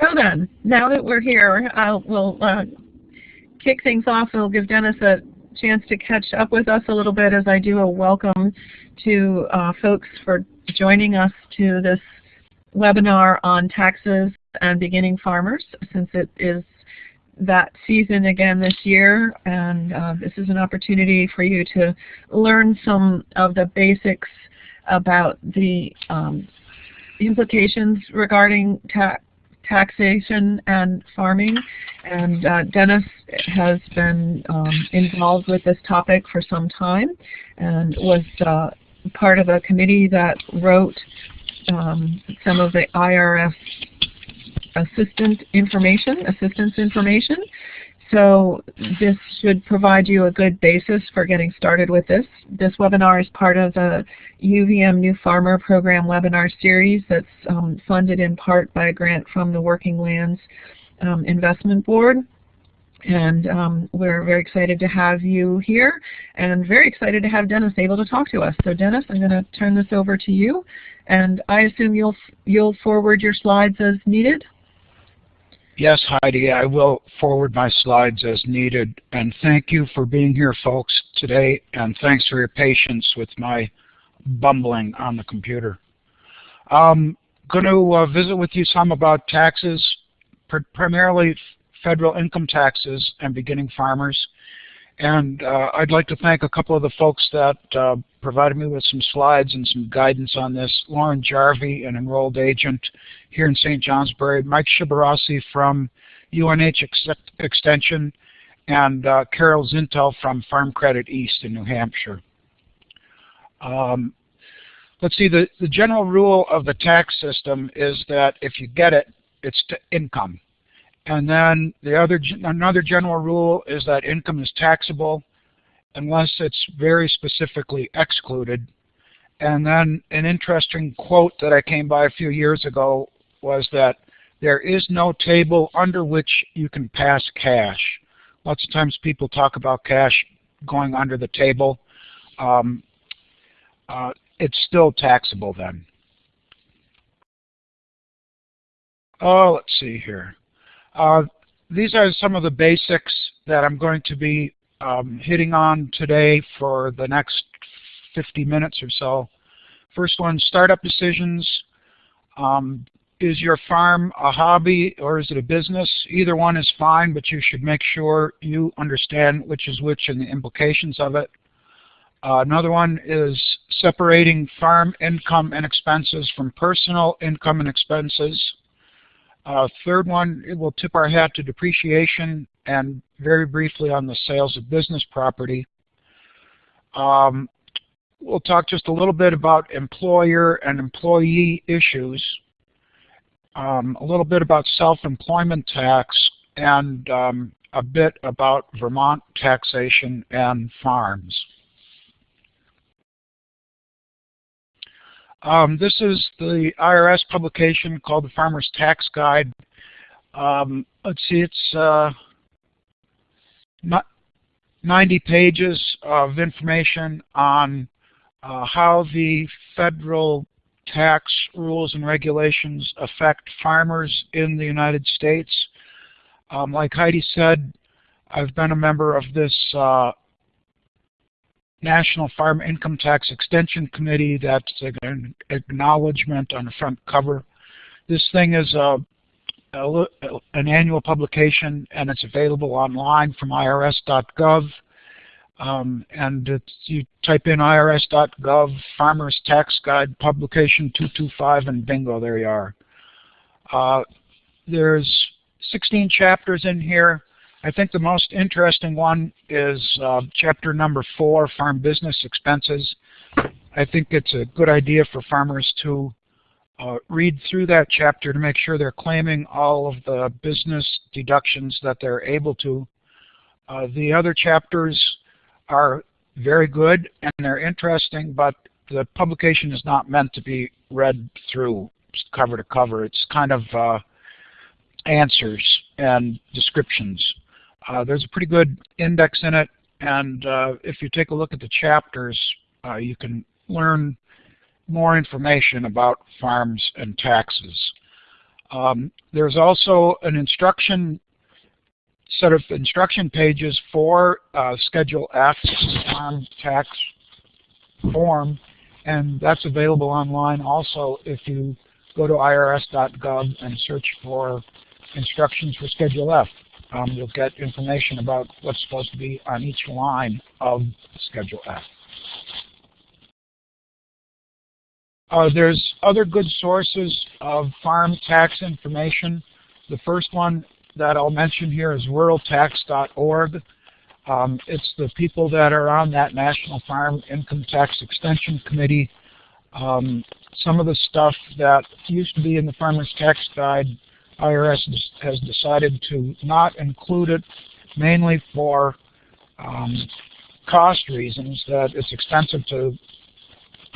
So then, now that we're here, I'll, we'll uh, kick things off. We'll give Dennis a chance to catch up with us a little bit as I do a welcome to uh, folks for joining us to this webinar on taxes and beginning farmers since it is that season again this year and uh, this is an opportunity for you to learn some of the basics about the um, implications regarding tax taxation and farming. And uh, Dennis has been um, involved with this topic for some time and was uh, part of a committee that wrote um, some of the IRS assistant information, assistance information. So this should provide you a good basis for getting started with this. This webinar is part of the UVM New Farmer Program webinar series that's um, funded in part by a grant from the Working Lands um, Investment Board. And um, we're very excited to have you here and very excited to have Dennis able to talk to us. So Dennis, I'm going to turn this over to you. And I assume you'll, you'll forward your slides as needed? Yes, Heidi, I will forward my slides as needed. And thank you for being here, folks, today. And thanks for your patience with my bumbling on the computer. I'm going to uh, visit with you some about taxes, pr primarily federal income taxes and beginning farmers. And uh, I'd like to thank a couple of the folks that uh, provided me with some slides and some guidance on this. Lauren Jarvie, an enrolled agent here in St. Johnsbury, Mike Sciabarrasi from UNH Ex Extension, and uh, Carol Zintel from Farm Credit East in New Hampshire. Um, let's see, the, the general rule of the tax system is that if you get it, it's income. And then the other another general rule is that income is taxable unless it's very specifically excluded. And then an interesting quote that I came by a few years ago was that there is no table under which you can pass cash. Lots of times people talk about cash going under the table. Um, uh, it's still taxable then. Oh, let's see here. Uh, these are some of the basics that I'm going to be um, hitting on today for the next 50 minutes or so. First one, startup decisions. Um, is your farm a hobby or is it a business? Either one is fine, but you should make sure you understand which is which and the implications of it. Uh, another one is separating farm income and expenses from personal income and expenses. Uh, third one, it will tip our hat to depreciation and very briefly on the sales of business property. Um, we'll talk just a little bit about employer and employee issues, um, a little bit about self-employment tax, and um, a bit about Vermont taxation and farms. Um, this is the IRS publication called the Farmer's Tax Guide. Um, let's see, it's uh, 90 pages of information on uh, how the federal tax rules and regulations affect farmers in the United States. Um, like Heidi said, I've been a member of this uh, National Farm Income Tax Extension Committee. That's an acknowledgement on the front cover. This thing is a, a, an annual publication and it's available online from irs.gov. Um, and you type in irs.gov Farmers Tax Guide Publication 225 and bingo, there you are. Uh, there's 16 chapters in here. I think the most interesting one is uh, chapter number four, Farm Business Expenses. I think it's a good idea for farmers to uh, read through that chapter to make sure they're claiming all of the business deductions that they're able to. Uh, the other chapters are very good and they're interesting, but the publication is not meant to be read through cover to cover. It's kind of uh, answers and descriptions. Uh, there's a pretty good index in it, and uh, if you take a look at the chapters, uh, you can learn more information about farms and taxes. Um, there's also an instruction set of instruction pages for uh, Schedule F farm tax form, and that's available online also if you go to irs.gov and search for instructions for Schedule F. Um, you'll get information about what's supposed to be on each line of Schedule F. Uh, there's other good sources of farm tax information. The first one that I'll mention here is ruraltax.org. Um, it's the people that are on that National Farm Income Tax Extension Committee. Um, some of the stuff that used to be in the Farmer's Tax Guide, IRS has decided to not include it, mainly for um, cost reasons, that it's expensive to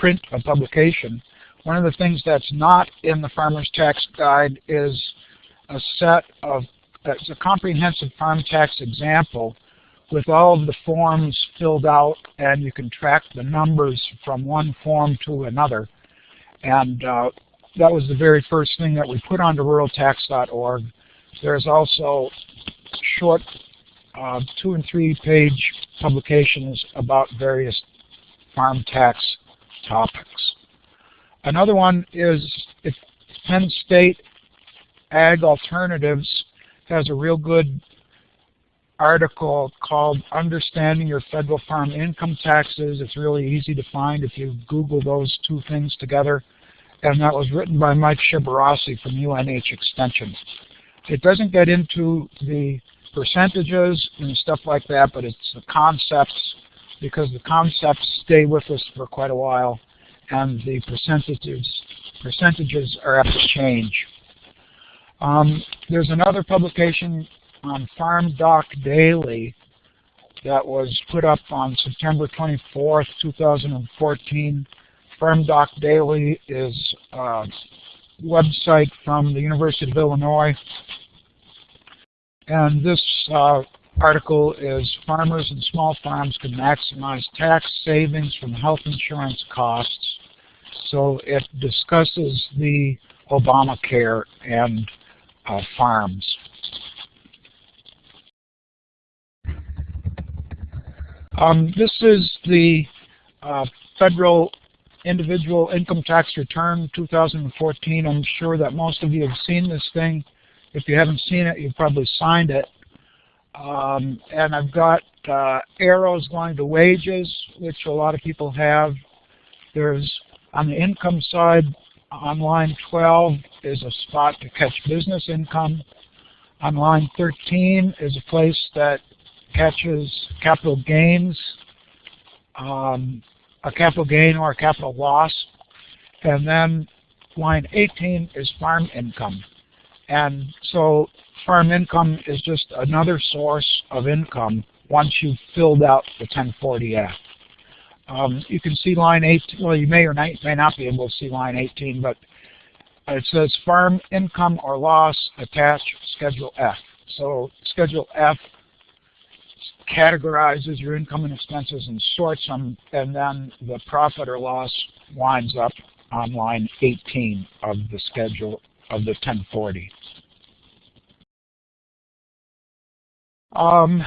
print a publication. One of the things that's not in the Farmer's Tax Guide is a set of, it's a comprehensive farm tax example with all of the forms filled out and you can track the numbers from one form to another. And uh, that was the very first thing that we put onto ruraltax.org. There's also short uh, two and three page publications about various farm tax topics. Another one is if Penn State Ag Alternatives has a real good article called Understanding Your Federal Farm Income Taxes. It's really easy to find if you Google those two things together. And that was written by Mike Sciabarrasi from UNH Extension. It doesn't get into the percentages and stuff like that, but it's the concepts because the concepts stay with us for quite a while and the percentages percentages are apt to change. Um, there's another publication on Farm Doc Daily that was put up on September 24th, 2014. Farm Doc Daily is a website from the University of Illinois. And this uh, article is farmers and small farms can maximize tax savings from health insurance costs. So it discusses the Obamacare and uh, farms. Um, this is the uh, federal individual income tax return 2014. I'm sure that most of you have seen this thing. If you haven't seen it, you've probably signed it. Um, and I've got uh, arrows going to wages, which a lot of people have. There's on the income side, on line 12 is a spot to catch business income. On line 13 is a place that catches capital gains, um, a capital gain or a capital loss. And then line 18 is farm income. And so farm income is just another source of income once you've filled out the 1040-F. Um, you can see line 18, well you may or may not be able to see line 18, but it says farm income or loss attached Schedule F. So Schedule F categorizes your income and expenses and sorts them, and then the profit or loss winds up on line 18 of the schedule of the 1040. Um,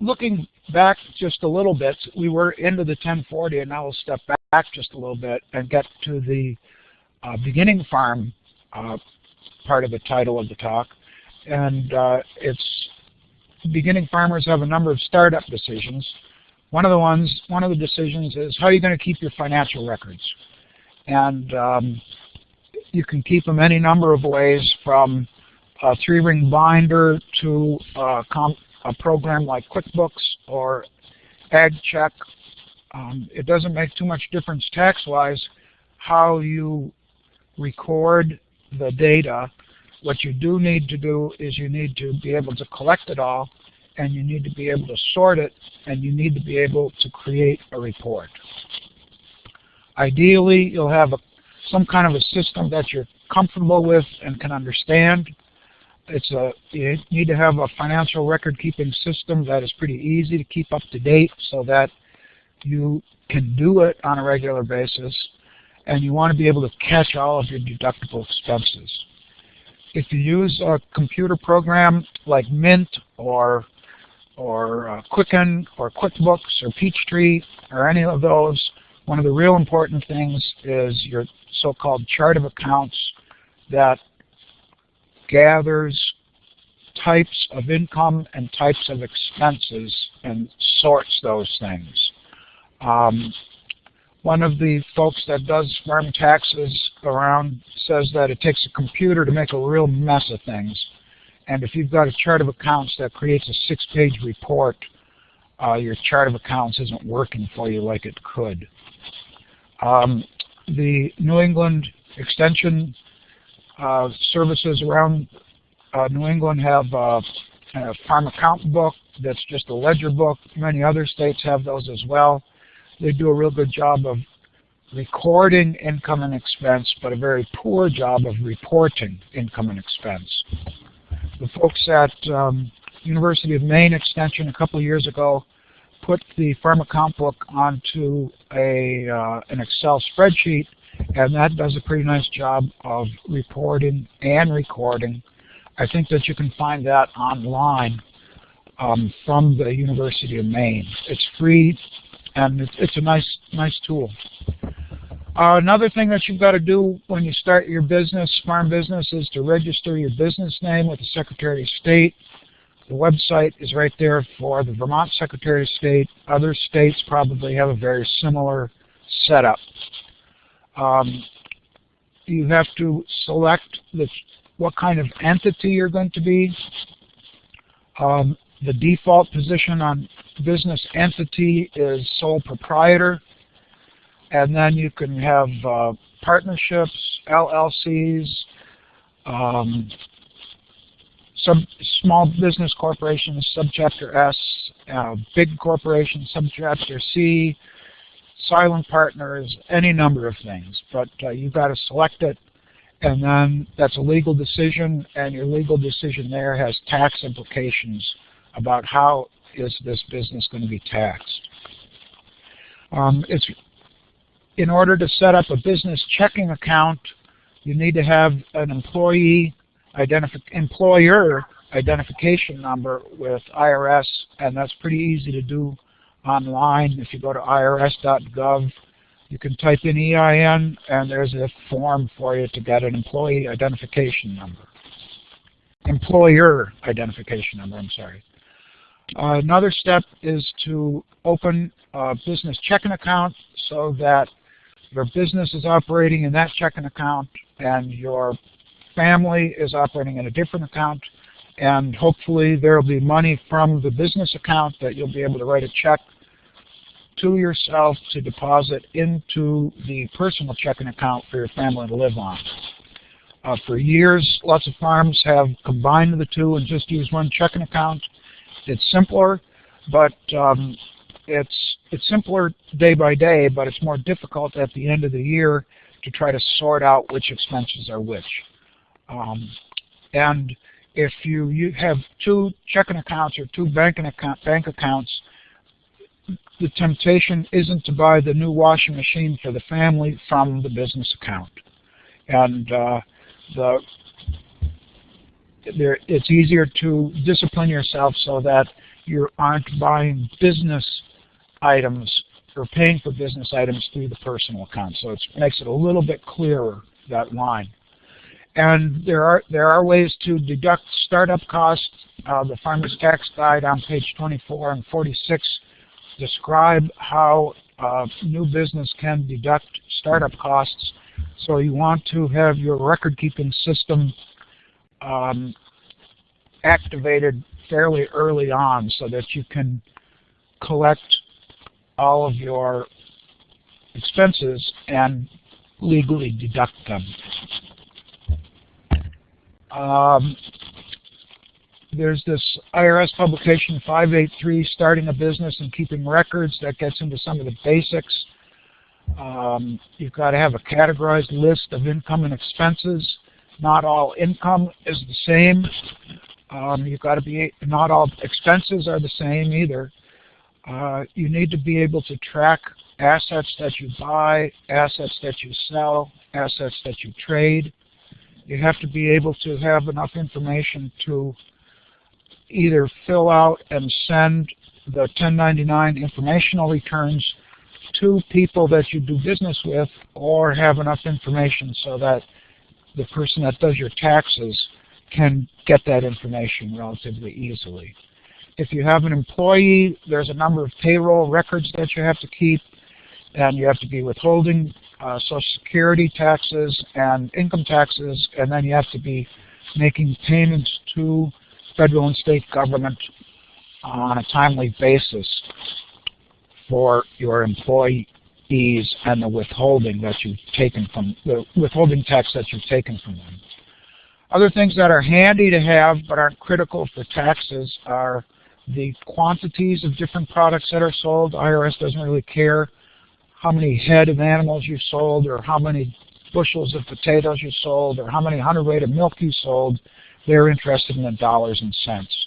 looking back just a little bit, we were into the 1040, and now we'll step back just a little bit and get to the uh, beginning farm uh, part of the title of the talk. And uh, it's beginning farmers have a number of startup decisions. One of the ones, one of the decisions is how are you going to keep your financial records? And um, you can keep them any number of ways from a three-ring binder to a, a, program like QuickBooks or AgCheck. Um, it doesn't make too much difference tax-wise how you record the data what you do need to do is you need to be able to collect it all, and you need to be able to sort it, and you need to be able to create a report. Ideally, you'll have a, some kind of a system that you're comfortable with and can understand. It's a, you need to have a financial record keeping system that is pretty easy to keep up to date so that you can do it on a regular basis, and you want to be able to catch all of your deductible expenses. If you use a computer program like Mint or or uh, Quicken or QuickBooks or Peachtree or any of those, one of the real important things is your so-called chart of accounts that gathers types of income and types of expenses and sorts those things. Um, one of the folks that does farm taxes around says that it takes a computer to make a real mess of things. And if you've got a chart of accounts that creates a six-page report, uh, your chart of accounts isn't working for you like it could. Um, the New England Extension uh, services around uh, New England have uh, a farm account book that's just a ledger book. Many other states have those as well. They do a real good job of recording income and expense, but a very poor job of reporting income and expense. The folks at um, University of Maine Extension a couple of years ago put the farm account book onto a uh, an Excel spreadsheet, and that does a pretty nice job of reporting and recording. I think that you can find that online um, from the University of Maine. It's free, and it's, it's a nice nice tool. Uh, another thing that you've got to do when you start your business, farm business, is to register your business name with the Secretary of State. The website is right there for the Vermont Secretary of State. Other states probably have a very similar setup. Um, you have to select the, what kind of entity you're going to be. Um, the default position on business entity is sole proprietor. And then you can have uh, partnerships, LLCs, um, some small business corporations, subchapter S, uh, big corporations, subchapter C, silent partners, any number of things. But uh, you've got to select it, and then that's a legal decision, and your legal decision there has tax implications about how is this business going to be taxed. Um, it's in order to set up a business checking account, you need to have an employee identif employer identification number with IRS, and that's pretty easy to do online. If you go to irs.gov, you can type in EIN, and there's a form for you to get an employee identification number. Employer identification number, I'm sorry. Uh, another step is to open a business checking account so that your business is operating in that checking account and your family is operating in a different account and hopefully there will be money from the business account that you'll be able to write a check to yourself to deposit into the personal checking account for your family to live on. Uh, for years, lots of farms have combined the two and just use one checking account. It's simpler, but um, it's it's simpler day by day, but it's more difficult at the end of the year to try to sort out which expenses are which. Um, and if you, you have two checking accounts or two banking account, bank accounts, the temptation isn't to buy the new washing machine for the family from the business account. And uh, the there, it's easier to discipline yourself so that you aren't buying business items or paying for business items through the personal account. So it makes it a little bit clearer, that line. And there are there are ways to deduct startup costs. Uh, the Farmer's Tax Guide on page 24 and 46 describe how uh, new business can deduct startup costs. So you want to have your record-keeping system um, activated fairly early on so that you can collect all of your expenses and legally deduct them. Um, there's this IRS publication 583, Starting a Business and Keeping Records, that gets into some of the basics. Um, you've got to have a categorized list of income and expenses. Not all income is the same. Um, you've got to be, not all expenses are the same either. Uh, you need to be able to track assets that you buy, assets that you sell, assets that you trade. You have to be able to have enough information to either fill out and send the 1099 informational returns to people that you do business with or have enough information so that the person that does your taxes can get that information relatively easily. If you have an employee, there's a number of payroll records that you have to keep, and you have to be withholding uh, Social Security taxes and income taxes, and then you have to be making payments to federal and state government on a timely basis for your employees and the withholding that you've taken from the withholding tax that you've taken from them. Other things that are handy to have but aren't critical for taxes are the quantities of different products that are sold. IRS doesn't really care how many head of animals you sold or how many bushels of potatoes you sold or how many hundredweight of milk you sold. They're interested in the dollars and cents.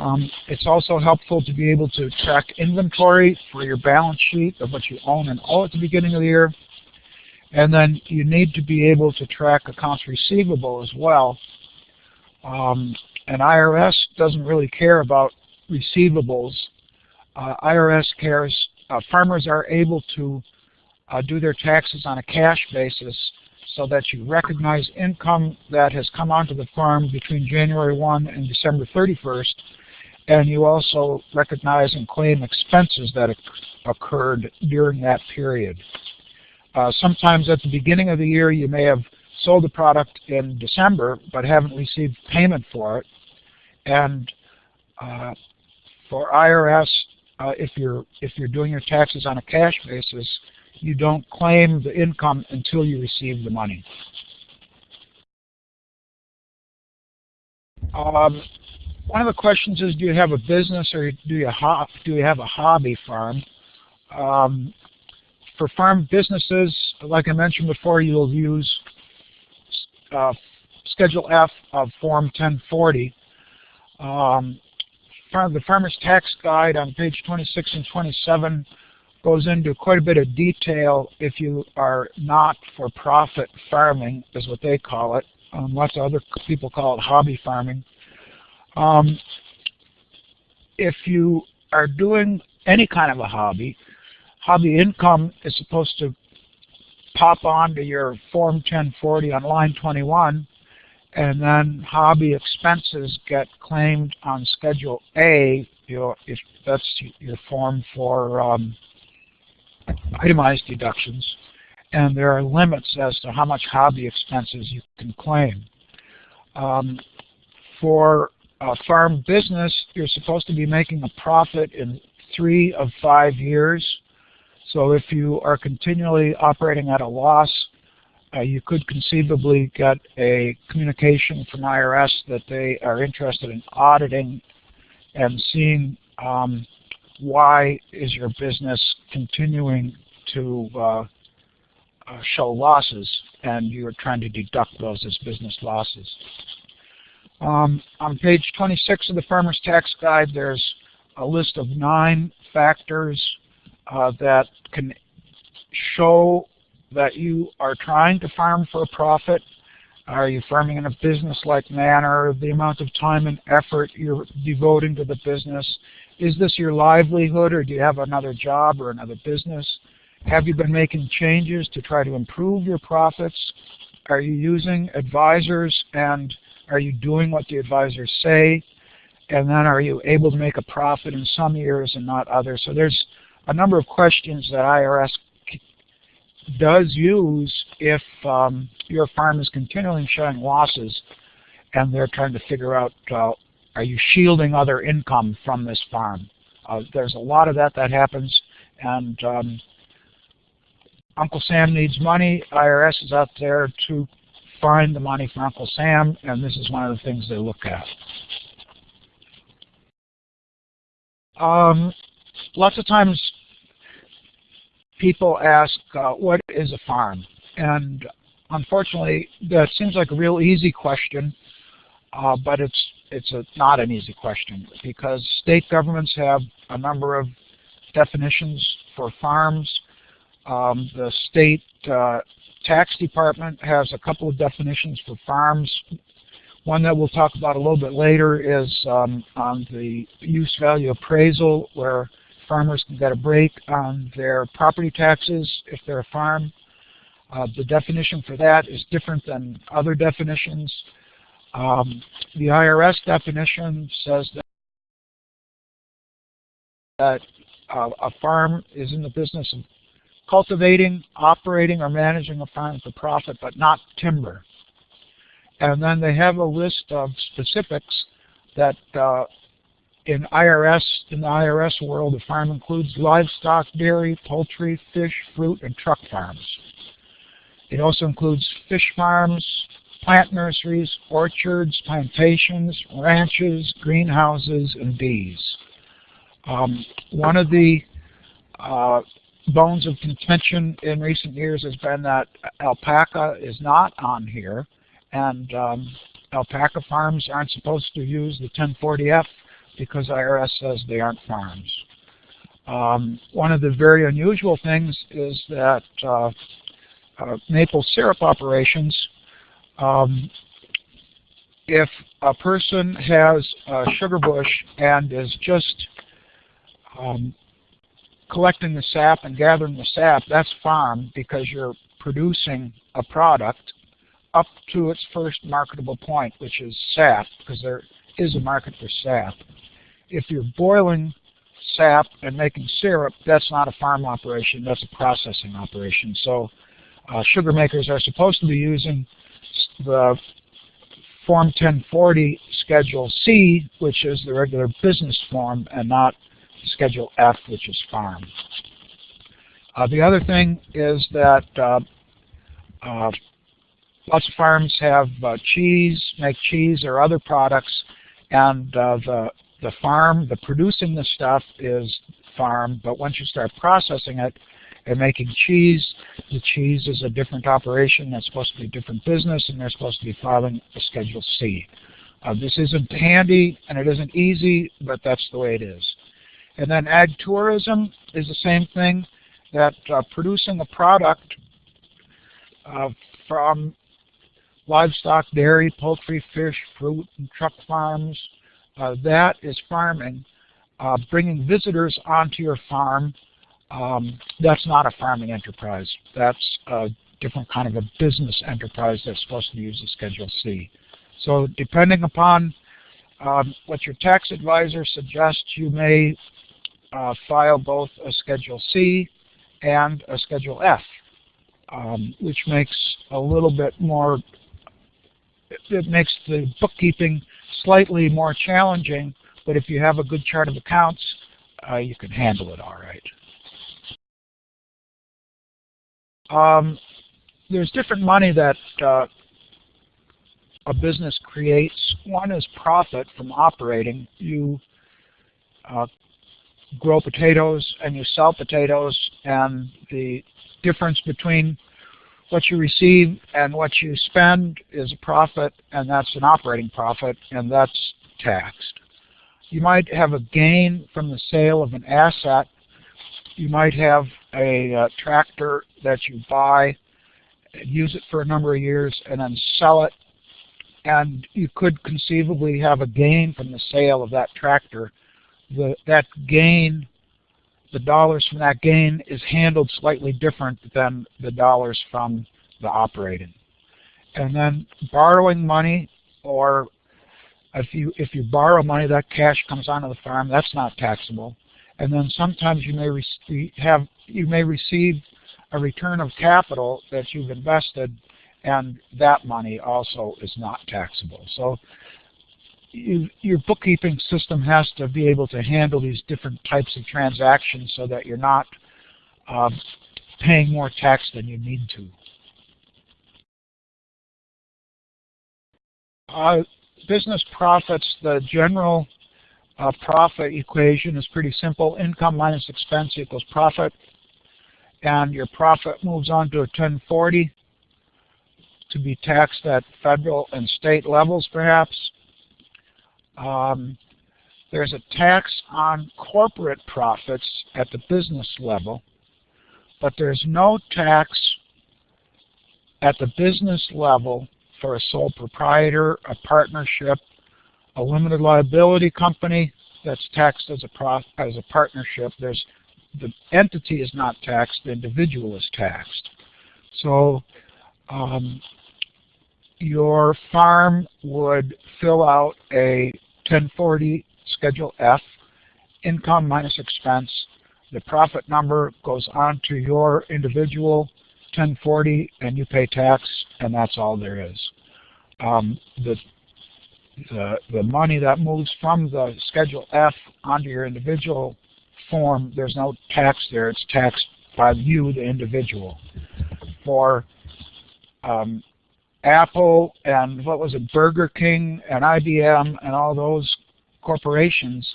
Um, it's also helpful to be able to track inventory for your balance sheet of what you own and owe at the beginning of the year. And then you need to be able to track accounts receivable as well. Um, and IRS doesn't really care about receivables. Uh, IRS cares, farmers are able to uh, do their taxes on a cash basis so that you recognize income that has come onto the farm between January 1 and December 31st, and you also recognize and claim expenses that occurred during that period. Uh, sometimes at the beginning of the year you may have sold the product in December but haven't received payment for it. And uh, for IRS, uh, if you're if you're doing your taxes on a cash basis, you don't claim the income until you receive the money. Um, one of the questions is, do you have a business or do you, do you have a hobby farm? Um, for farm businesses, like I mentioned before, you'll use uh, Schedule F of Form 1040. Um, the Farmer's Tax Guide on page 26 and 27 goes into quite a bit of detail if you are not for-profit farming, is what they call it. Um, lots of other people call it hobby farming. Um, if you are doing any kind of a hobby, hobby income is supposed to pop onto your Form 1040 on line 21, and then hobby expenses get claimed on Schedule A, your, if that's your form for um, itemized deductions, and there are limits as to how much hobby expenses you can claim. Um, for a farm business, you're supposed to be making a profit in three of five years. So if you are continually operating at a loss, uh, you could conceivably get a communication from IRS that they are interested in auditing and seeing um, why is your business continuing to uh, uh, show losses and you're trying to deduct those as business losses. Um, on page 26 of the Farmer's Tax Guide, there's a list of nine factors uh, that can show that you are trying to farm for a profit. Are you farming in a business-like manner? The amount of time and effort you're devoting to the business. Is this your livelihood or do you have another job or another business? Have you been making changes to try to improve your profits? Are you using advisors and are you doing what the advisors say? And then are you able to make a profit in some years and not others? So there's a number of questions that IRS does use if um, your farm is continually showing losses and they're trying to figure out uh, are you shielding other income from this farm? Uh, there's a lot of that that happens, and um, Uncle Sam needs money. IRS is out there to find the money for Uncle Sam, and this is one of the things they look at. Um, lots of times people ask, uh, what is a farm? And unfortunately, that seems like a real easy question, uh, but it's it's a, not an easy question because state governments have a number of definitions for farms. Um, the state uh, tax department has a couple of definitions for farms. One that we'll talk about a little bit later is um, on the use value appraisal where farmers can get a break on their property taxes if they're a farm. Uh, the definition for that is different than other definitions. Um, the IRS definition says that, that uh, a farm is in the business of cultivating, operating, or managing a farm for profit, but not timber. And then they have a list of specifics that uh, in IRS, in the IRS world, a farm includes livestock, dairy, poultry, fish, fruit, and truck farms. It also includes fish farms, plant nurseries, orchards, plantations, ranches, greenhouses, and bees. Um, one of the uh, bones of contention in recent years has been that alpaca is not on here, and um, alpaca farms aren't supposed to use the 1040F because IRS says they aren't farms. Um, one of the very unusual things is that uh, uh, maple syrup operations, um, if a person has a sugar bush and is just um, collecting the sap and gathering the sap, that's farm because you're producing a product up to its first marketable point, which is sap, because there is a market for sap. If you're boiling sap and making syrup, that's not a farm operation, that's a processing operation. So uh, sugar makers are supposed to be using the Form 1040 Schedule C, which is the regular business form, and not Schedule F, which is farm. Uh, the other thing is that uh, uh, lots of farms have uh, cheese, make cheese or other products, and uh, the the farm, the producing the stuff is farm, but once you start processing it and making cheese, the cheese is a different operation, that's supposed to be a different business, and they're supposed to be filing a Schedule C. Uh, this isn't handy and it isn't easy, but that's the way it is. And then ag tourism is the same thing, that uh, producing a product uh, from livestock, dairy, poultry, fish, fruit, and truck farms, that is farming. Uh, bringing visitors onto your farm, um, that's not a farming enterprise. That's a different kind of a business enterprise that's supposed to use a Schedule C. So depending upon um, what your tax advisor suggests, you may uh, file both a Schedule C and a Schedule F, um, which makes a little bit more, it makes the bookkeeping slightly more challenging, but if you have a good chart of accounts, uh, you can handle it all right. Um, there's different money that uh, a business creates. One is profit from operating. You uh, grow potatoes and you sell potatoes and the difference between what you receive and what you spend is a profit and that's an operating profit and that's taxed. You might have a gain from the sale of an asset. You might have a uh, tractor that you buy use it for a number of years and then sell it and you could conceivably have a gain from the sale of that tractor the, that gain, the dollars from that gain is handled slightly different than the dollars from the operating. And then borrowing money or if you if you borrow money, that cash comes onto the farm. That's not taxable. And then sometimes you may have you may receive a return of capital that you've invested, and that money also is not taxable. So you, your bookkeeping system has to be able to handle these different types of transactions so that you're not uh, paying more tax than you need to. Uh, business profits, the general uh, profit equation is pretty simple. Income minus expense equals profit. And your profit moves on to a 1040 to be taxed at federal and state levels perhaps. Um, there's a tax on corporate profits at the business level, but there's no tax at the business level for a sole proprietor, a partnership, a limited liability company that's taxed as a as a partnership. There's the entity is not taxed, the individual is taxed. So um, your farm would fill out a 1040 Schedule F, income minus expense. The profit number goes on to your individual 1040 and you pay tax and that's all there is. Um, the, the, the money that moves from the Schedule F onto your individual form, there's no tax there. It's taxed by you, the individual. For um, Apple and what was it, Burger King and IBM and all those corporations,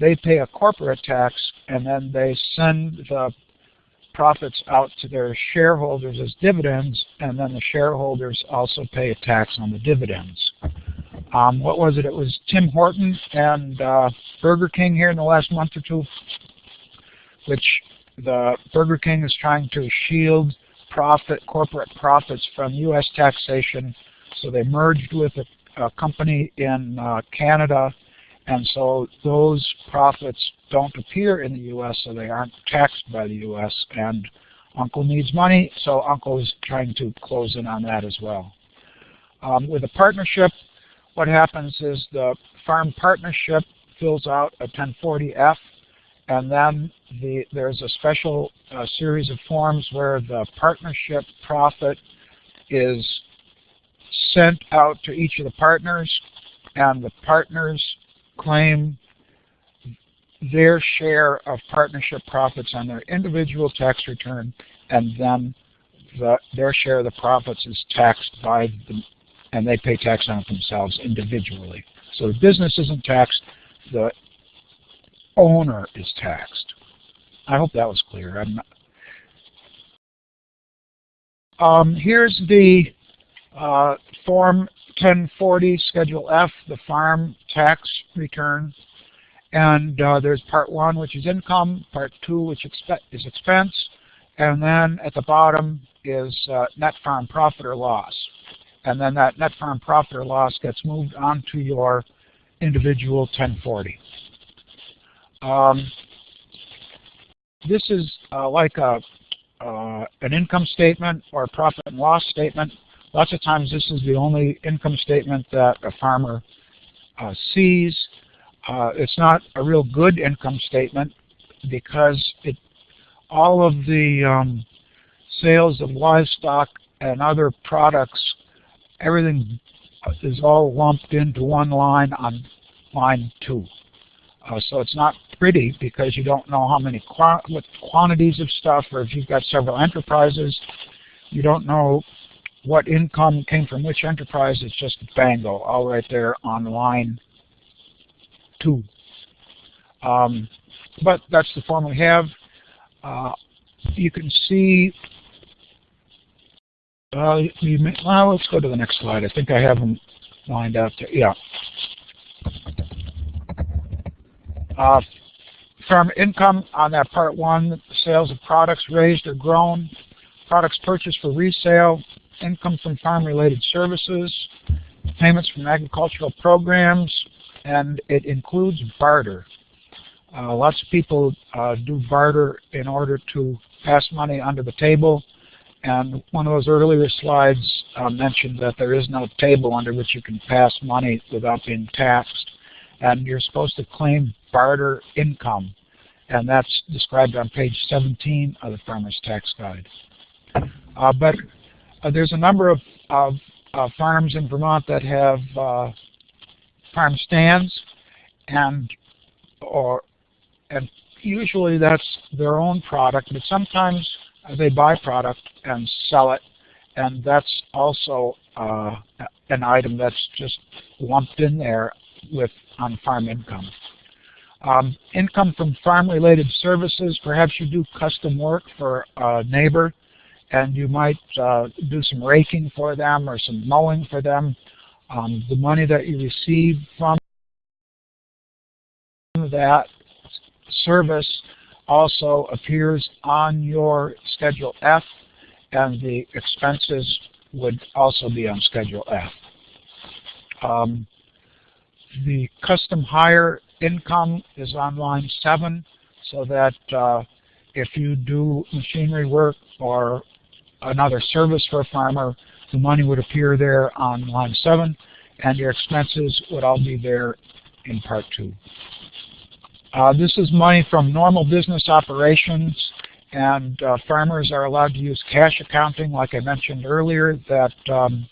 they pay a corporate tax and then they send the profits out to their shareholders as dividends and then the shareholders also pay a tax on the dividends. Um, what was it? It was Tim Horton and uh, Burger King here in the last month or two, which the Burger King is trying to shield profit, corporate profits from U.S. taxation. So they merged with a, a company in uh, Canada and so those profits don't appear in the U.S., so they aren't taxed by the U.S. And Uncle needs money, so Uncle is trying to close in on that as well. Um, with a partnership, what happens is the farm partnership fills out a 1040-F, and then the, there's a special uh, series of forms where the partnership profit is sent out to each of the partners, and the partners claim their share of partnership profits on their individual tax return, and then the, their share of the profits is taxed by the, and they pay tax on it themselves individually. So the business isn't taxed, the owner is taxed. I hope that was clear. Um, here's the uh, Form 1040 Schedule F, the farm tax return. And uh, there's part one, which is income, part two, which expe is expense, and then at the bottom is uh, net farm profit or loss. And then that net farm profit or loss gets moved onto your individual 1040. Um, this is uh, like a, uh, an income statement or a profit and loss statement Lots of times this is the only income statement that a farmer uh, sees. Uh, it's not a real good income statement because it, all of the um, sales of livestock and other products, everything is all lumped into one line on line two. Uh, so it's not pretty because you don't know how many qu what quantities of stuff, or if you've got several enterprises, you don't know what income came from which enterprise, it's just bango, all right there on line two. Um, but that's the form we have. Uh, you can see, uh, may, well, let's go to the next slide. I think I have them lined up. To, yeah. Uh, farm income on that part one, sales of products raised or grown, products purchased for resale, income from farm-related services, payments from agricultural programs, and it includes barter. Uh, lots of people uh, do barter in order to pass money under the table. And one of those earlier slides uh, mentioned that there is no table under which you can pass money without being taxed. And you're supposed to claim barter income. And that's described on page 17 of the Farmer's Tax Guide. Uh, but uh, there's a number of, of uh, farms in Vermont that have uh, farm stands, and or and usually that's their own product, but sometimes they buy product and sell it, and that's also uh, an item that's just lumped in there with on farm income. Um, income from farm-related services, perhaps you do custom work for a neighbor and you might uh, do some raking for them or some mowing for them. Um, the money that you receive from that service also appears on your Schedule F, and the expenses would also be on Schedule F. Um, the custom hire income is on line 7, so that uh, if you do machinery work or another service for a farmer, the money would appear there on line 7, and your expenses would all be there in Part 2. Uh, this is money from normal business operations, and uh, farmers are allowed to use cash accounting, like I mentioned earlier, that um,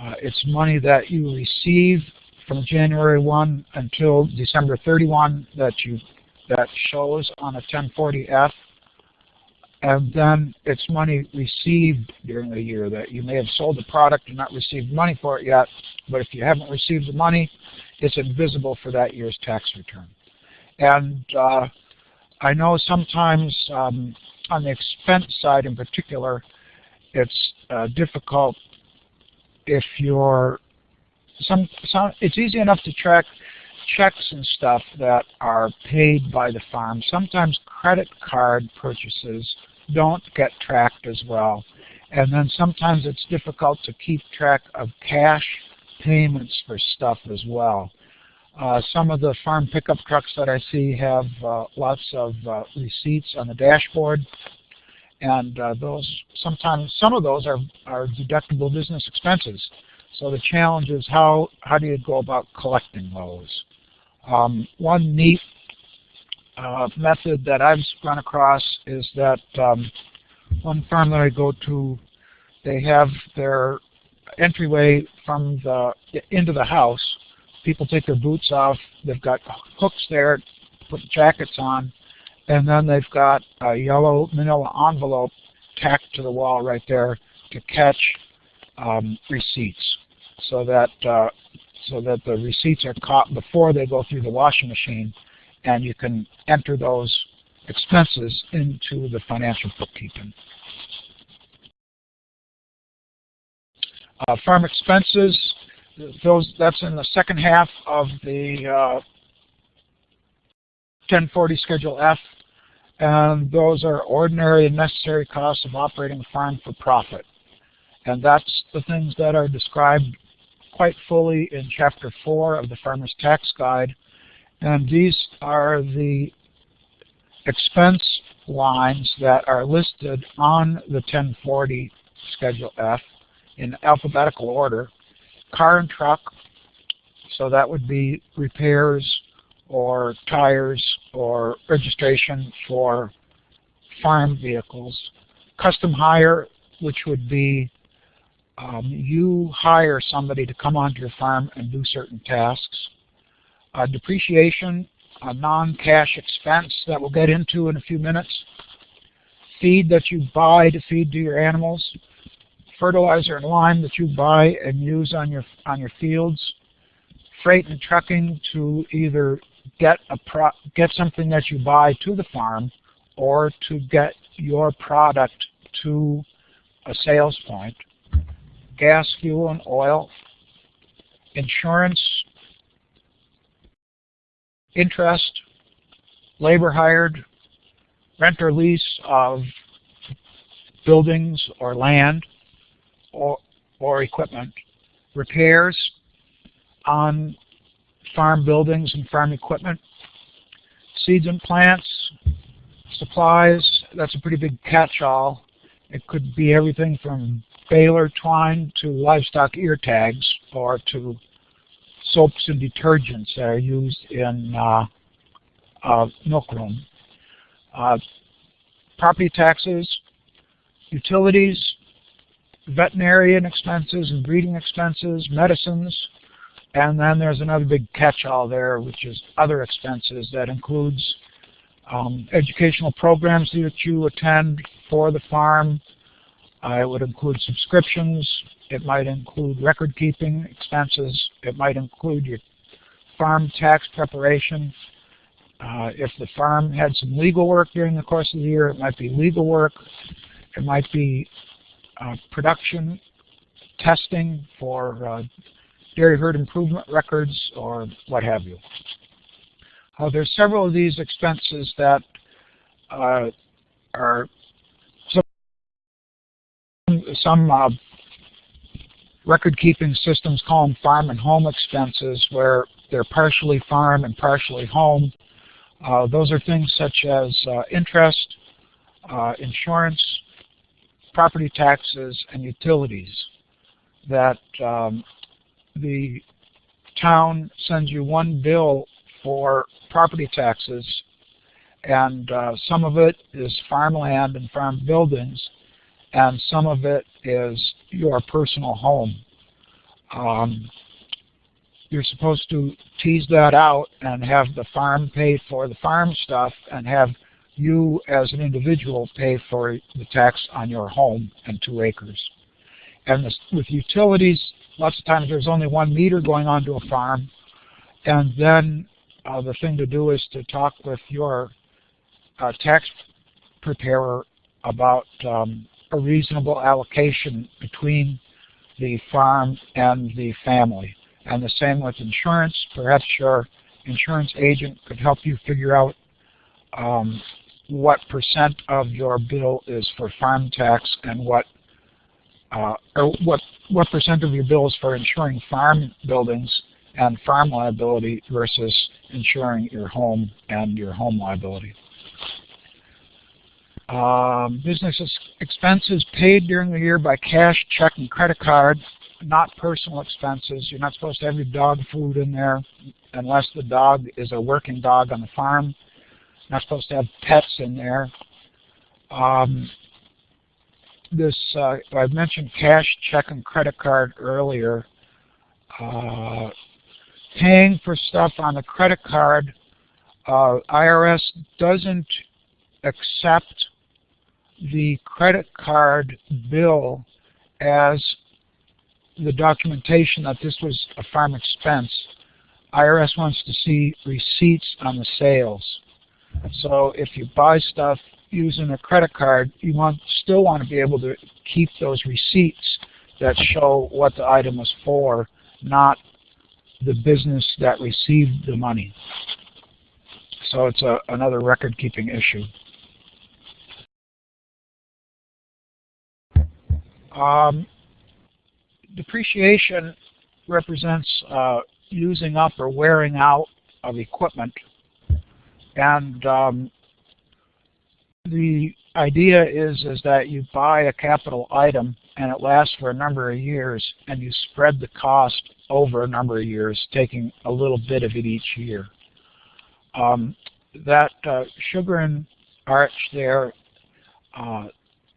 uh, it's money that you receive from January 1 until December 31 that you that shows on a 1040F and then it's money received during the year that you may have sold the product and not received money for it yet, but if you haven't received the money, it's invisible for that year's tax return. And uh, I know sometimes um, on the expense side in particular, it's uh, difficult if you're some, some it's easy enough to track checks and stuff that are paid by the farm. Sometimes credit card purchases don't get tracked as well. And then sometimes it's difficult to keep track of cash payments for stuff as well. Uh, some of the farm pickup trucks that I see have uh, lots of uh, receipts on the dashboard, and uh, those sometimes some of those are, are deductible business expenses. So the challenge is how how do you go about collecting those? Um, one neat uh, method that I've run across is that um, one firm that I go to, they have their entryway from the into the house. People take their boots off. They've got hooks there, put jackets on, and then they've got a yellow manila envelope tacked to the wall right there to catch um, receipts, so that uh, so that the receipts are caught before they go through the washing machine and you can enter those expenses into the financial bookkeeping. Uh, farm expenses, those that's in the second half of the uh, 1040 Schedule F, and those are ordinary and necessary costs of operating a farm for profit. And that's the things that are described quite fully in Chapter 4 of the Farmer's Tax Guide, and these are the expense lines that are listed on the 1040 Schedule F in alphabetical order. Car and truck, so that would be repairs or tires or registration for farm vehicles. Custom hire, which would be um, you hire somebody to come onto your farm and do certain tasks. Uh, depreciation, a non-cash expense that we'll get into in a few minutes, feed that you buy to feed to your animals, fertilizer and lime that you buy and use on your on your fields, freight and trucking to either get a pro get something that you buy to the farm or to get your product to a sales point, gas, fuel, and oil, insurance, interest, labor hired, rent or lease of buildings or land or, or equipment, repairs on farm buildings and farm equipment, seeds and plants, supplies, that's a pretty big catch-all. It could be everything from baler twine to livestock ear tags or to soaps and detergents that are used in uh, uh, milkroom. Uh, property taxes, utilities, veterinarian expenses and breeding expenses, medicines, and then there's another big catch-all there, which is other expenses that includes um, educational programs that you attend for the farm. Uh, it would include subscriptions, it might include record keeping expenses. It might include your farm tax preparation. Uh, if the farm had some legal work during the course of the year, it might be legal work. It might be uh, production testing for uh, dairy herd improvement records or what have you. Uh, there's several of these expenses that uh, are some, some uh, record-keeping systems call them farm and home expenses where they're partially farm and partially home. Uh, those are things such as uh, interest, uh, insurance, property taxes, and utilities that um, the town sends you one bill for property taxes and uh, some of it is farmland and farm buildings and some of it is your personal home. Um, you're supposed to tease that out and have the farm pay for the farm stuff and have you as an individual pay for the tax on your home and two acres. And this, with utilities, lots of times there's only one meter going onto a farm. And then uh, the thing to do is to talk with your uh, tax preparer about um, a reasonable allocation between the farm and the family. And the same with insurance. Perhaps your insurance agent could help you figure out um, what percent of your bill is for farm tax and what or what what percent of your bill is for insuring farm buildings and farm liability versus insuring your home and your home liability. Um, business expenses paid during the year by cash, check, and credit card, not personal expenses. You're not supposed to have your dog food in there unless the dog is a working dog on the farm. Not supposed to have pets in there. Um, this uh, I mentioned cash, check, and credit card earlier. Uh, paying for stuff on a credit card, uh, IRS doesn't accept the credit card bill as the documentation that this was a farm expense. IRS wants to see receipts on the sales. So if you buy stuff using a credit card, you want still want to be able to keep those receipts that show what the item was for, not the business that received the money. So it's a, another record-keeping issue. Um, depreciation represents uh, using up or wearing out of equipment. And um, the idea is, is that you buy a capital item and it lasts for a number of years and you spread the cost over a number of years, taking a little bit of it each year. Um, that uh, sugaring arch there uh,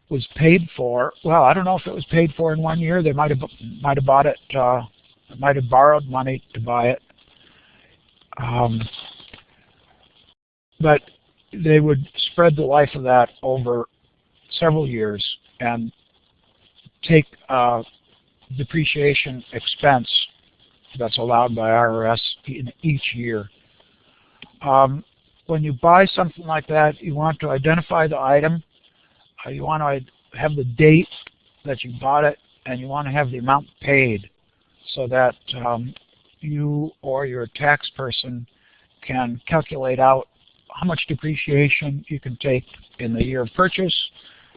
was paid for. Well, I don't know if it was paid for in one year. They might have might have bought it, uh, might have borrowed money to buy it. Um, but they would spread the life of that over several years and take uh, depreciation expense that's allowed by IRS in each year. Um, when you buy something like that, you want to identify the item uh, you want to have the date that you bought it, and you want to have the amount paid so that um, you or your tax person can calculate out how much depreciation you can take in the year of purchase,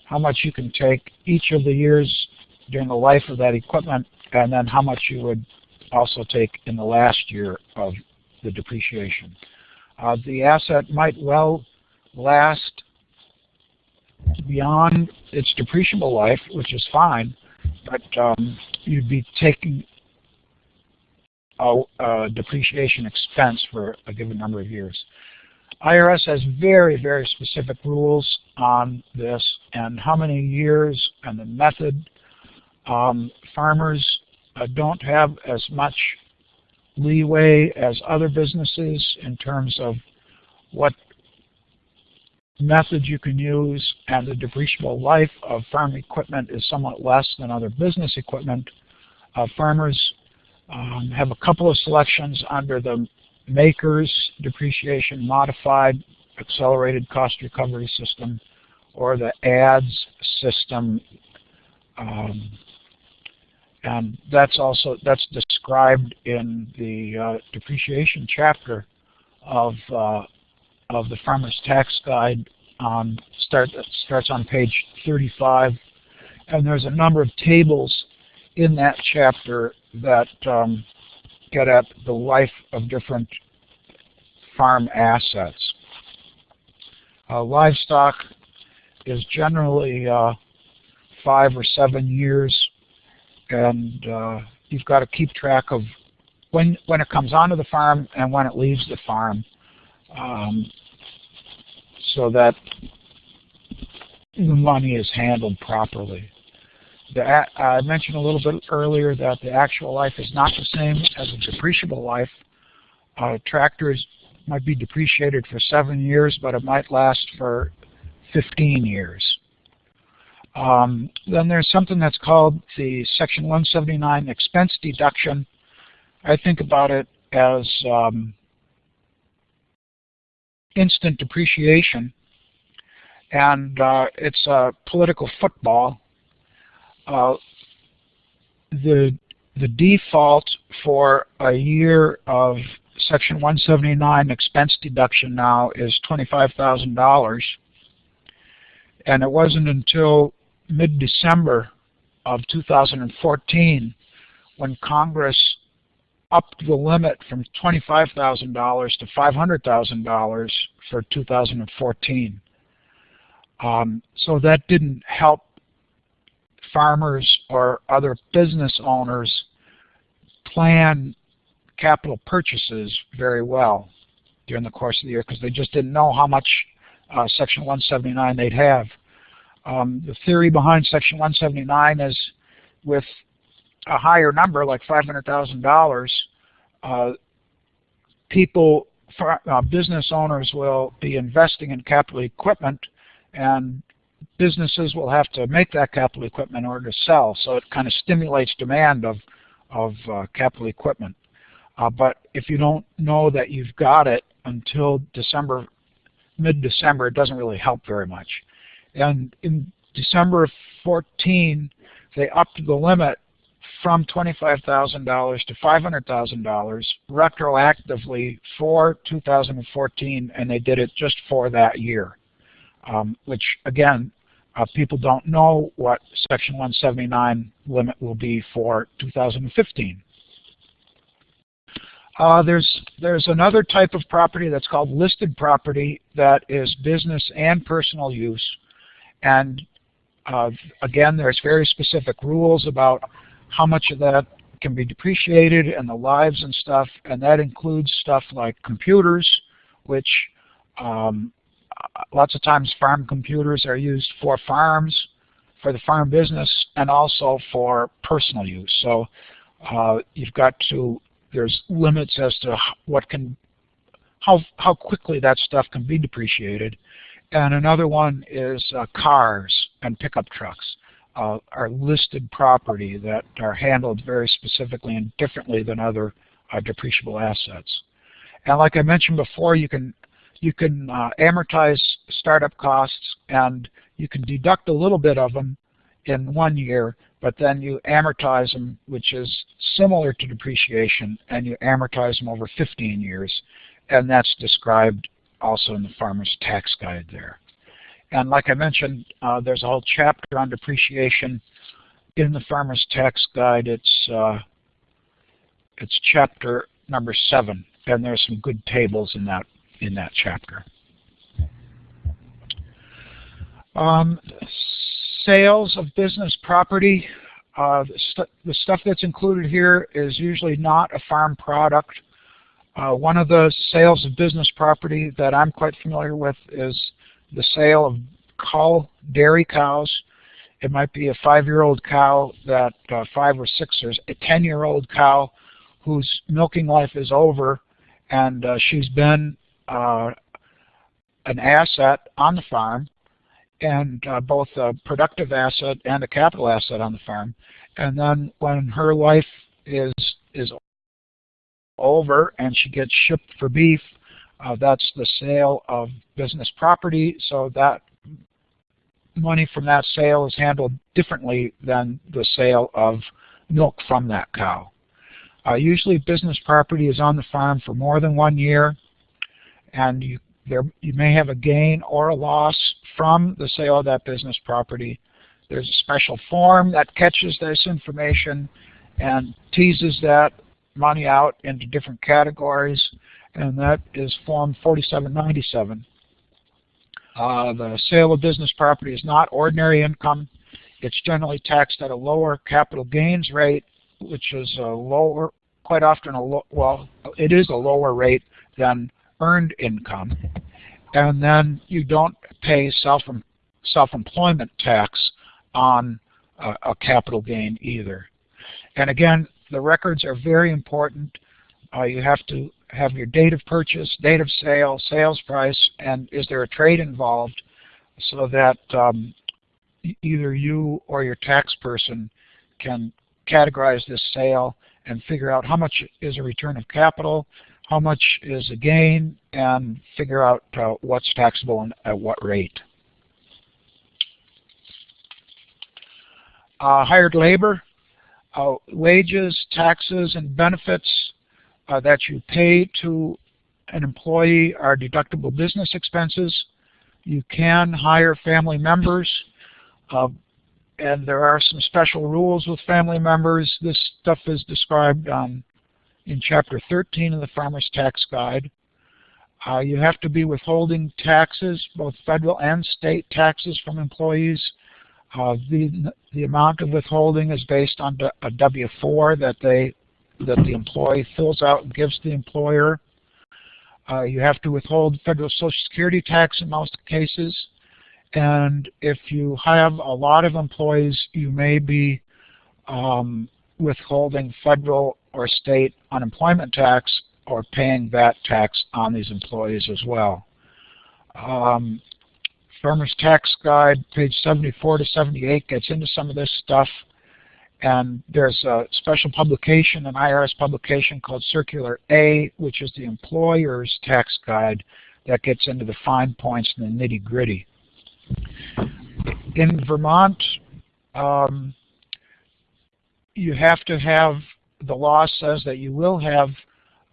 how much you can take each of the years during the life of that equipment, and then how much you would also take in the last year of the depreciation. Uh, the asset might well last beyond its depreciable life, which is fine, but um, you'd be taking a, a, depreciation expense for a given number of years. IRS has very, very specific rules on this and how many years and the method. Um, farmers uh, don't have as much leeway as other businesses in terms of what methods you can use and the depreciable life of farm equipment is somewhat less than other business equipment. Uh, farmers um, have a couple of selections under the MACRS depreciation modified accelerated cost recovery system or the ADS system. Um, and that's also that's described in the uh, depreciation chapter of uh, of the Farmer's Tax Guide um, start, starts on page 35, and there's a number of tables in that chapter that um, get at the life of different farm assets. Uh, livestock is generally uh, five or seven years, and uh, you've got to keep track of when when it comes onto the farm and when it leaves the farm, um, so that the money is handled properly. The, I mentioned a little bit earlier that the actual life is not the same as a depreciable life. Uh, tractors might be depreciated for seven years, but it might last for 15 years. Um, then there's something that's called the Section 179 expense deduction. I think about it as um, instant depreciation, and uh, it's a political football. Uh, the the default for a year of Section 179 expense deduction now is $25,000. And it wasn't until mid-December of 2014 when Congress upped the limit from $25,000 to $500,000 for 2014. Um, so that didn't help farmers or other business owners plan capital purchases very well during the course of the year because they just didn't know how much uh, Section 179 they'd have. Um, the theory behind Section 179 is with a higher number, like $500,000, uh, people, uh, business owners will be investing in capital equipment and businesses will have to make that capital equipment in order to sell. So it kind of stimulates demand of, of uh, capital equipment. Uh, but if you don't know that you've got it until December, mid-December, it doesn't really help very much. And in December of 14, they upped the limit from $25,000 to $500,000 retroactively for 2014, and they did it just for that year, um, which again, uh, people don't know what Section 179 limit will be for 2015. Uh, there's there's another type of property that's called listed property that is business and personal use, and uh, again, there's very specific rules about how much of that can be depreciated and the lives and stuff, and that includes stuff like computers, which um, lots of times farm computers are used for farms, for the farm business, and also for personal use. So uh, you've got to there's limits as to what can, how, how quickly that stuff can be depreciated. And another one is uh, cars and pickup trucks uh, are listed property that are handled very specifically and differently than other uh, depreciable assets. And like I mentioned before, you can you can uh, amortize startup costs and you can deduct a little bit of them in one year, but then you amortize them, which is similar to depreciation, and you amortize them over 15 years. And that's described also in the Farmer's Tax Guide there. And like I mentioned, uh, there's a whole chapter on depreciation in the Farmer's Tax Guide. It's, uh, it's chapter number seven, and there's some good tables in that, in that chapter. Um, sales of business property, uh, the, st the, stuff that's included here is usually not a farm product. Uh, one of the sales of business property that I'm quite familiar with is the sale of cull dairy cows. It might be a five-year-old cow that uh, five or six or a 10-year-old cow whose milking life is over and uh, she's been uh, an asset on the farm and uh, both a productive asset and a capital asset on the farm. And then when her life is is over and she gets shipped for beef, uh, that's the sale of business property. So that money from that sale is handled differently than the sale of milk from that cow. Uh, usually business property is on the farm for more than one year. And you there you may have a gain or a loss from the sale of that business property. There's a special form that catches this information and teases that money out into different categories, and that is Form 4797. Uh, the sale of business property is not ordinary income. It's generally taxed at a lower capital gains rate, which is a lower, quite often a low, well, it is a lower rate than earned income. And then you don't pay self self-employment tax on a, a, capital gain either. And again, the records are very important. Uh, you have to have your date of purchase, date of sale, sales price, and is there a trade involved so that um, either you or your tax person can categorize this sale and figure out how much is a return of capital, how much is a gain, and figure out uh, what's taxable and at what rate. Uh, hired labor, uh, wages, taxes, and benefits uh, that you pay to an employee are deductible business expenses. You can hire family members, uh, and there are some special rules with family members. This stuff is described um, in Chapter 13 of the Farmer's Tax Guide. Uh, you have to be withholding taxes, both federal and state taxes from employees. Uh, the, the amount of withholding is based on a W-4 that they that the employee fills out and gives the employer. Uh, you have to withhold federal Social Security tax in most cases. And if you have a lot of employees, you may be um, withholding federal or state unemployment tax or paying that tax on these employees as well. Um, Farmer's Tax Guide, page 74 to 78, gets into some of this stuff. And there's a special publication, an IRS publication called Circular A, which is the employer's tax guide that gets into the fine points and the nitty gritty. In Vermont, um, you have to have, the law says that you will have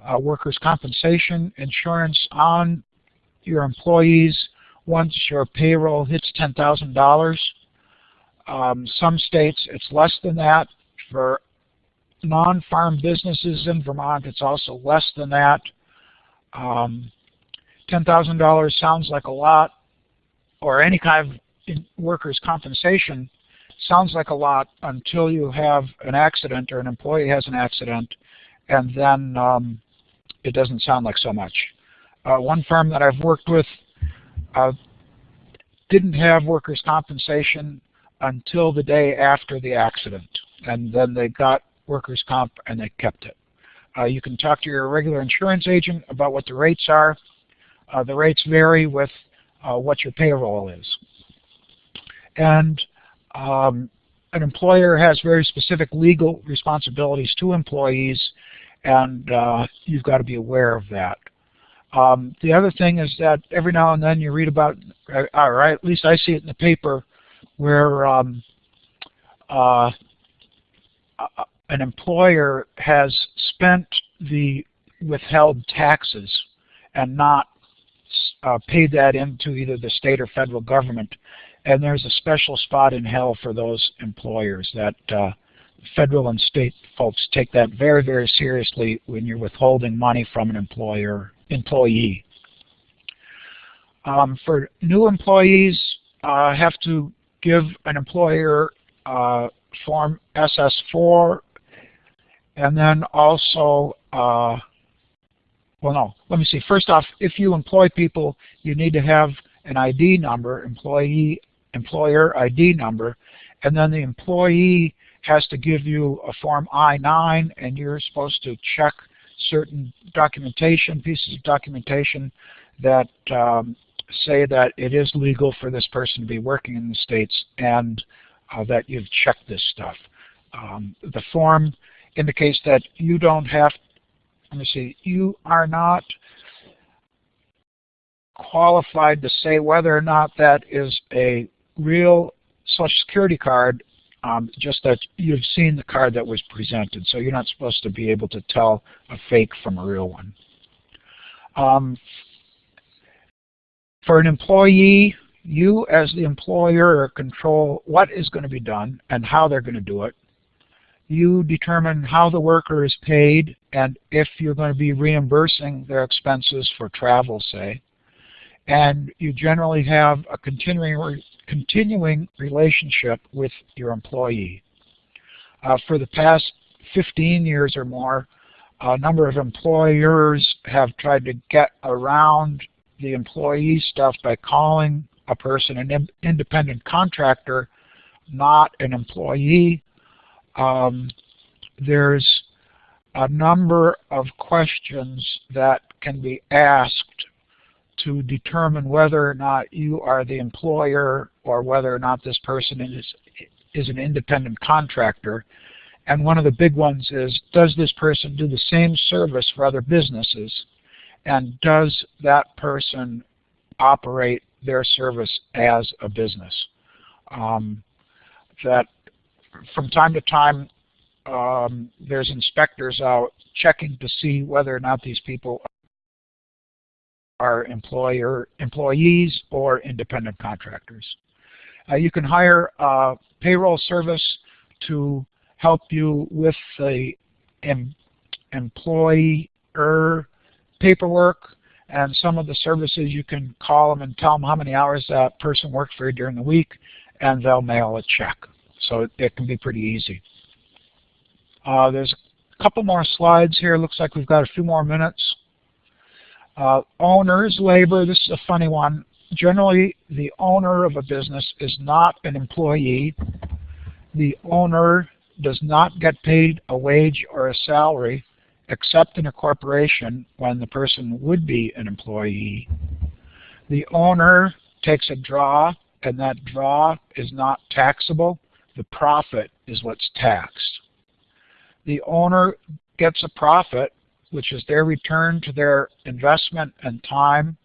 uh, workers' compensation insurance on your employees once your payroll hits $10,000. Um, some states it's less than that. For non-farm businesses in Vermont, it's also less than that. Um, $10,000 sounds like a lot, or any kind of workers' compensation sounds like a lot until you have an accident or an employee has an accident, and then um, it doesn't sound like so much. Uh, one firm that I've worked with uh, didn't have workers' compensation until the day after the accident. And then they got workers' comp and they kept it. Uh, you can talk to your regular insurance agent about what the rates are. Uh, the rates vary with uh, what your payroll is. And um, an employer has very specific legal responsibilities to employees, and uh, you've got to be aware of that. Um, the other thing is that every now and then you read about, uh, or at least I see it in the paper, where um, uh, an employer has spent the withheld taxes and not uh, paid that into either the state or federal government. And there's a special spot in hell for those employers that uh, federal and state folks take that very, very seriously when you're withholding money from an employer employee. Um, for new employees, uh, have to give an employer uh, form SS4 and then also, uh, well no, let me see. First off, if you employ people, you need to have an ID number, employee employer ID number, and then the employee has to give you a form I-9 and you're supposed to check certain documentation, pieces of documentation that um, say that it is legal for this person to be working in the States and uh, that you've checked this stuff. Um, the form indicates that you don't have, let me see, you are not qualified to say whether or not that is a real Social Security card, um, just that you've seen the card that was presented. So you're not supposed to be able to tell a fake from a real one. Um, For an employee, you as the employer control what is going to be done and how they're going to do it. You determine how the worker is paid and if you're going to be reimbursing their expenses for travel, say. And you generally have a continuing, continuing relationship with your employee. Uh, for the past 15 years or more, a number of employers have tried to get around the employee stuff by calling a person an independent contractor, not an employee. Um, there's a number of questions that can be asked to determine whether or not you are the employer or whether or not this person is, is an independent contractor. And one of the big ones is, does this person do the same service for other businesses? And does that person operate their service as a business? Um, that from time to time, um, there's inspectors out checking to see whether or not these people are employer employees or independent contractors. Uh, you can hire a payroll service to help you with the em employer paperwork and some of the services you can call them and tell them how many hours that person worked for you during the week and they'll mail a check. So it, it can be pretty easy. Uh, there's a couple more slides here. Looks like we've got a few more minutes. Uh, owners, labor, this is a funny one. Generally, the owner of a business is not an employee. The owner does not get paid a wage or a salary except in a corporation when the person would be an employee. The owner takes a draw and that draw is not taxable. The profit is what's taxed. The owner gets a profit which is their return to their investment and time,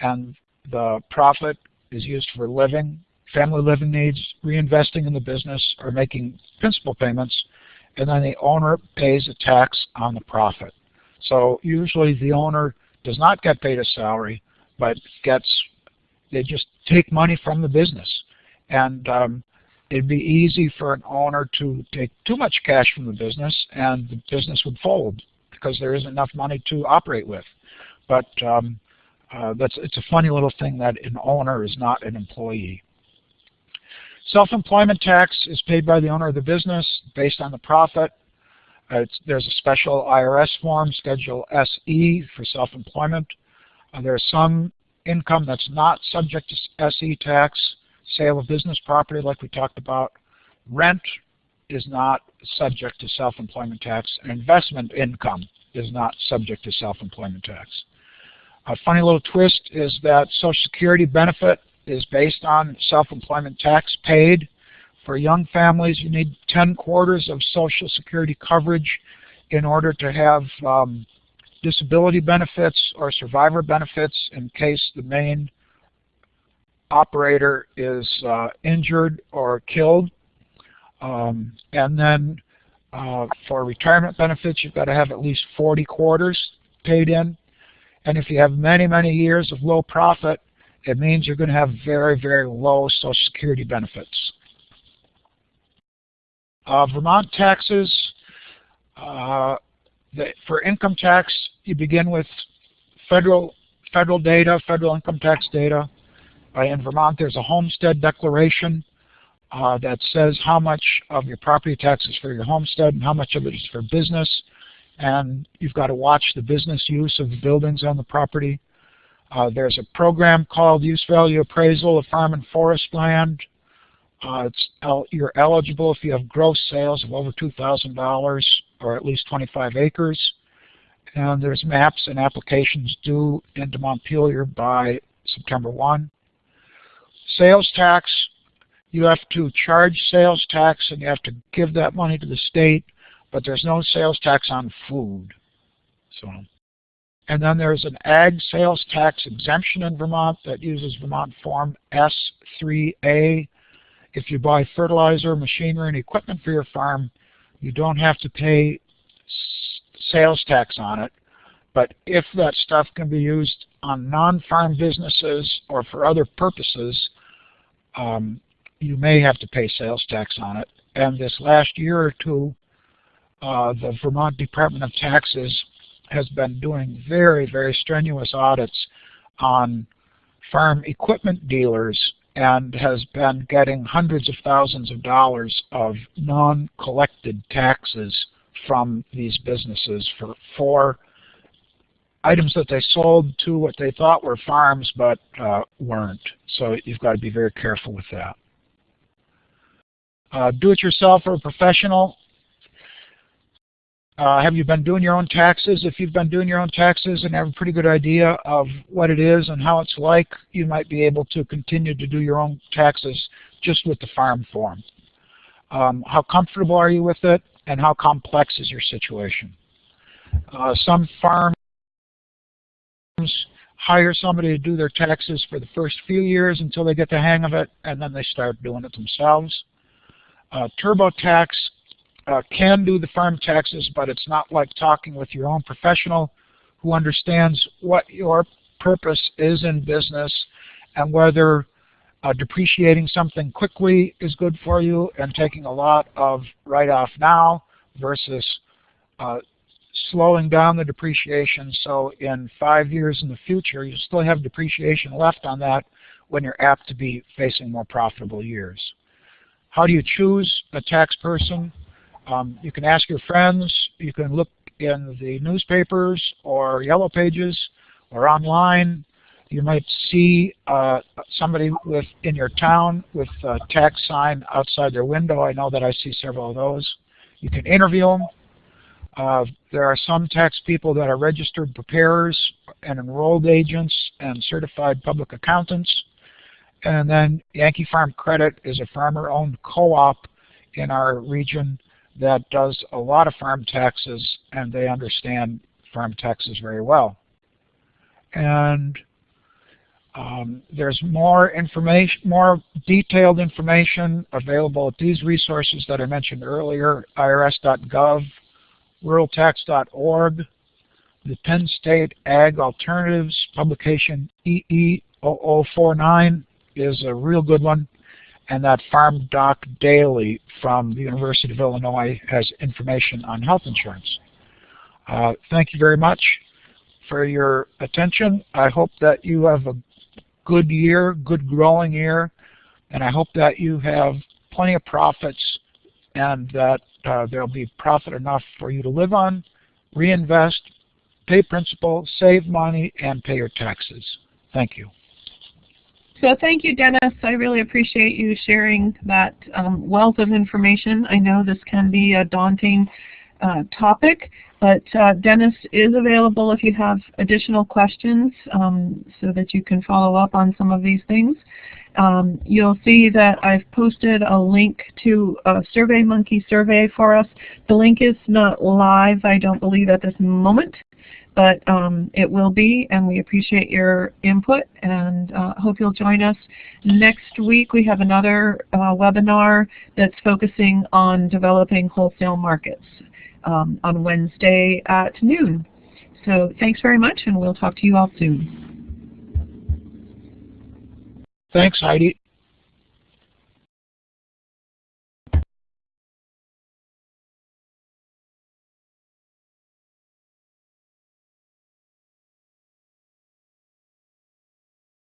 and the profit is used for living, family living needs, reinvesting in the business, or making principal payments, and then the owner pays a tax on the profit. So usually the owner does not get paid a salary, but gets, they just take money from the business. And um, it'd be easy for an owner to take too much cash from the business and the business would fold because there isn't enough money to operate with. But um, uh, that's it's a funny little thing that an owner is not an employee. Self-employment tax is paid by the owner of the business based on the profit. Uh, there's a special IRS form, Schedule SE, for self-employment. Uh, there's some income that's not subject to SE tax, sale of business property like we talked about. Rent is not subject to self-employment tax, and investment income is not subject to self-employment tax. A funny little twist is that Social Security benefit is based on self-employment tax paid. For young families, you need 10 quarters of Social Security coverage in order to have um, disability benefits or survivor benefits in case the main operator is uh, injured or killed. Um, and then uh, for retirement benefits, you've got to have at least 40 quarters paid in. And if you have many, many years of low profit, it means you're going to have very, very low Social Security benefits. Uh, Vermont taxes, uh, the, for income tax, you begin with federal federal data, federal income tax data. Uh, in Vermont, there's a homestead declaration uh, that says how much of your property tax is for your homestead and how much of it is for business. And you've got to watch the business use of the buildings on the property. Uh, there's a program called Use Value Appraisal of Farm and Forest Land. Uh, el you're eligible if you have gross sales of over $2,000 or at least 25 acres. And there's maps and applications due into Montpelier by September 1. Sales tax, you have to charge sales tax and you have to give that money to the state, but there's no sales tax on food. So, and then there's an ag sales tax exemption in Vermont that uses Vermont Form S3A. If you buy fertilizer, machinery, and equipment for your farm, you don't have to pay sales tax on it. But if that stuff can be used on non-farm businesses or for other purposes, um, you may have to pay sales tax on it. And this last year or two, uh, the Vermont Department of Taxes has been doing very, very strenuous audits on farm equipment dealers and has been getting hundreds of thousands of dollars of non-collected taxes from these businesses for, for items that they sold to what they thought were farms but uh, weren't. So you've got to be very careful with that. Uh, do-it-yourself or a professional, uh, have you been doing your own taxes? If you've been doing your own taxes and have a pretty good idea of what it is and how it's like, you might be able to continue to do your own taxes just with the farm form. Um, how comfortable are you with it and how complex is your situation? Uh, some farms hire somebody to do their taxes for the first few years until they get the hang of it and then they start doing it themselves. Uh, TurboTax uh, can do the farm taxes, but it's not like talking with your own professional who understands what your purpose is in business and whether uh, depreciating something quickly is good for you and taking a lot of write-off now versus uh, slowing down the depreciation so in five years in the future you still have depreciation left on that when you're apt to be facing more profitable years. How do you choose a tax person? Um, you can ask your friends. You can look in the newspapers or yellow pages or online. You might see uh, somebody with in your town with a tax sign outside their window. I know that I see several of those. You can interview them. Uh, there are some tax people that are registered preparers and enrolled agents and certified public accountants. And then Yankee Farm Credit is a farmer-owned co-op in our region that does a lot of farm taxes and they understand farm taxes very well. And um, there's more information, more detailed information available at these resources that I mentioned earlier, irs.gov, ruraltax.org, the Penn State Ag Alternatives publication EE0049 is a real good one and that Farm Doc Daily from the University of Illinois has information on health insurance. Uh, thank you very much for your attention. I hope that you have a good year, good growing year, and I hope that you have plenty of profits and that uh, there'll be profit enough for you to live on, reinvest, pay principal, save money, and pay your taxes. Thank you. So thank you, Dennis. I really appreciate you sharing that um, wealth of information. I know this can be a daunting uh, topic, but uh, Dennis is available if you have additional questions um, so that you can follow up on some of these things. Um, you'll see that I've posted a link to a SurveyMonkey survey for us. The link is not live, I don't believe, at this moment but um, it will be, and we appreciate your input and uh, hope you'll join us. Next week we have another uh, webinar that's focusing on developing wholesale markets um, on Wednesday at noon. So thanks very much, and we'll talk to you all soon. Thanks, Heidi.